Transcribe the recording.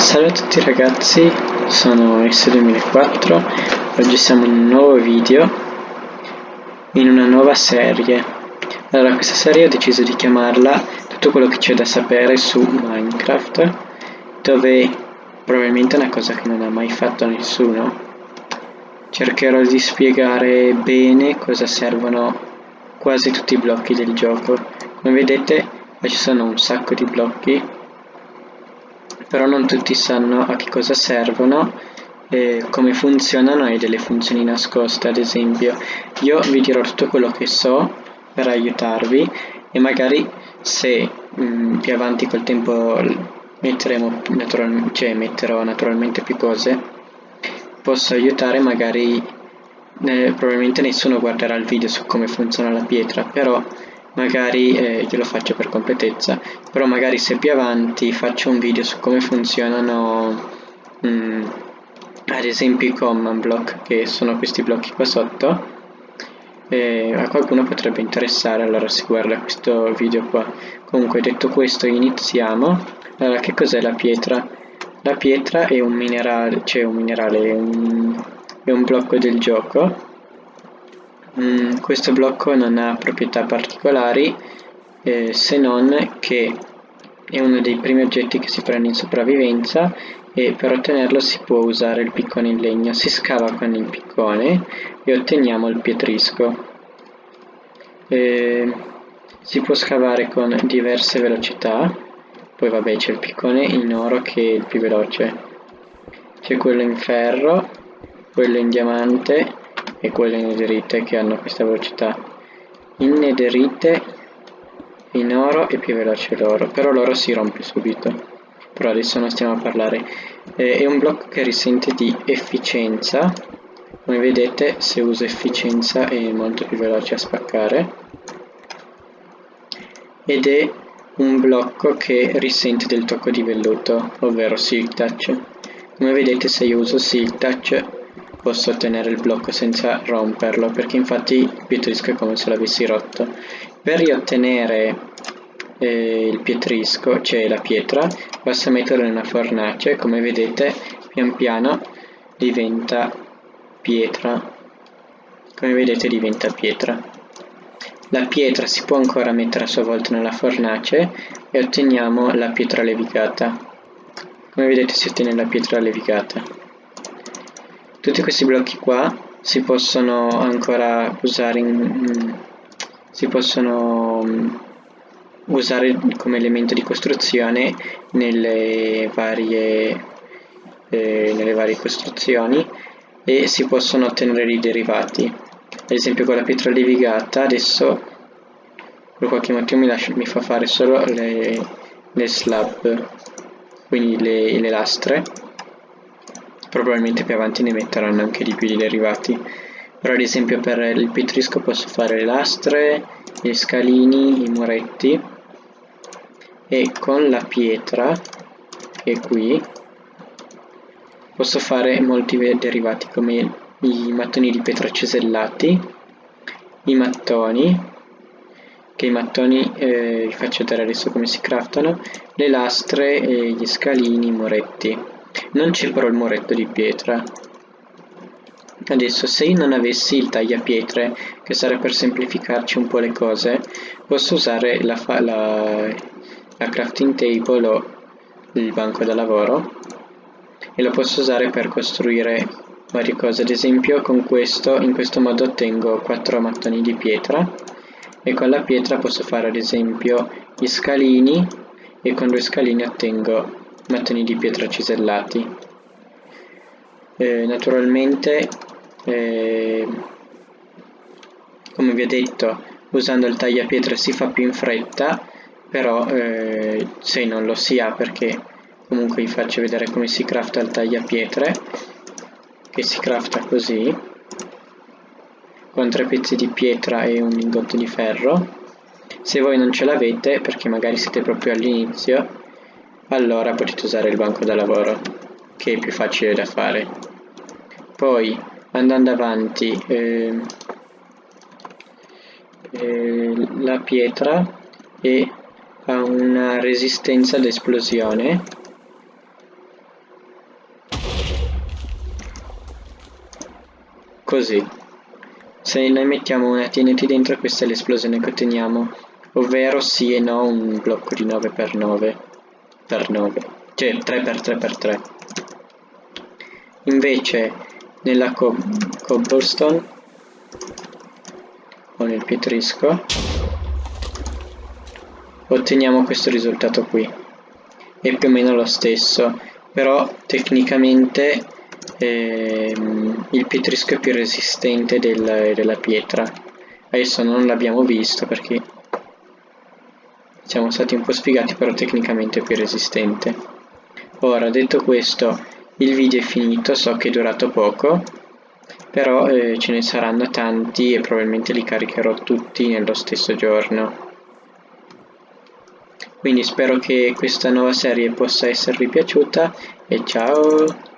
Salve a tutti ragazzi, sono S2004, oggi siamo in un nuovo video, in una nuova serie. Allora, questa serie ho deciso di chiamarla Tutto quello che c'è da sapere su Minecraft, dove probabilmente è una cosa che non ha mai fatto nessuno. Cercherò di spiegare bene cosa servono quasi tutti i blocchi del gioco. Come vedete, ci sono un sacco di blocchi però non tutti sanno a che cosa servono eh, come funzionano e delle funzioni nascoste ad esempio. Io vi dirò tutto quello che so per aiutarvi e magari se mh, mm, più avanti col tempo metteremo natural cioè metterò naturalmente più cose posso aiutare magari eh, probabilmente nessuno guarderà il video su come funziona la pietra però magari eh, io lo faccio per completezza però magari se più avanti faccio un video su come funzionano mh, mm, ad esempio i command block che sono questi blocchi qua sotto eh, a qualcuno potrebbe interessare allora si guarda questo video qua. Comunque detto questo iniziamo. Allora che cos'è la pietra? la pietra è un minerale cioè un minerale è un, è un blocco del gioco Mm, questo blocco non ha proprietà particolari eh, se non che è uno dei primi oggetti che si prende in sopravvivenza e per ottenerlo si può usare il piccone in legno. Si scava con il piccone e otteniamo il pietrisco. Eh, si può scavare con diverse velocità, poi vabbè c'è il piccone in oro che è il più veloce. C'è quello in ferro, quello in diamante e quelle netherite che hanno questa velocità. In netherite in oro è più veloce l'oro però l'oro si rompe subito. Però adesso non stiamo a parlare. Eh, è un blocco che risente di efficienza. Come vedete se uso efficienza è molto più veloce a spaccare. Ed è un blocco che risente del tocco di velluto ovvero silk touch come vedete se io uso silk touch posso ottenere il blocco senza romperlo perché infatti il pietrisco è come se l'avessi rotto. Per riottenere eh, il pietrisco cioè la pietra basta metterlo in una fornace come vedete pian piano diventa pietra. Come vedete diventa pietra. La pietra si può ancora mettere a sua volta nella fornace e otteniamo la pietra levigata come vedete si ottiene la pietra levigata tutti questi blocchi qua si possono ancora usare in, si possono mm, usare come elemento di costruzione nelle varie, eh, nelle varie costruzioni e si possono ottenere i derivati. Ad esempio con la pietra levigata adesso per qualche motivo mi, lascia, mi fa fare solo le, le slab quindi le, le lastre probabilmente più avanti ne metteranno anche di più di derivati però ad esempio per il petrisco posso fare le lastre, gli scalini, i muretti. E con la pietra che è qui posso fare molti derivati come i mattoni di pietra cesellati i mattoni che i mattoni eh, vi faccio vedere adesso come si craftano le lastre e gli scalini, i muretti non c'è però il muretto di pietra. Adesso se io non avessi il tagliapietre, che sarebbe per semplificarci un po' le cose, posso usare la, la, la crafting table o il banco da lavoro e lo posso usare per costruire varie cose. Ad esempio con questo, in questo modo ottengo 4 mattoni di pietra e con la pietra posso fare ad esempio gli scalini e con due scalini ottengo mattoni di pietra cisellati eh, naturalmente eh, come vi ho detto usando il tagliapietre si fa più in fretta però eh, se non lo si ha perché comunque vi faccio vedere come si crafta il tagliapietre che si crafta così con tre pezzi di pietra e un lingotto di ferro. Se voi non ce l'avete perché magari siete proprio all'inizio allora potete usare il banco da lavoro, che è più facile da fare. Poi, andando avanti, eh, eh, la pietra è, ha una resistenza ad così. Se noi mettiamo una TNT dentro questa è l'esplosione che otteniamo. Ovvero sì e no un blocco di 9x9 per 9, cioè 3x3x3. Invece nella co cobblestone o nel pietrisco otteniamo questo risultato qui. È più o meno lo stesso, però tecnicamente ehm, il pietrisco è più resistente del, della pietra. Adesso non l'abbiamo visto perché siamo stati un po' spiegati, però tecnicamente è più resistente. Ora, detto questo, il video è finito, so che è durato poco, però eh, ce ne saranno tanti e probabilmente li caricherò tutti nello stesso giorno. Quindi spero che questa nuova serie possa esservi piaciuta e ciao!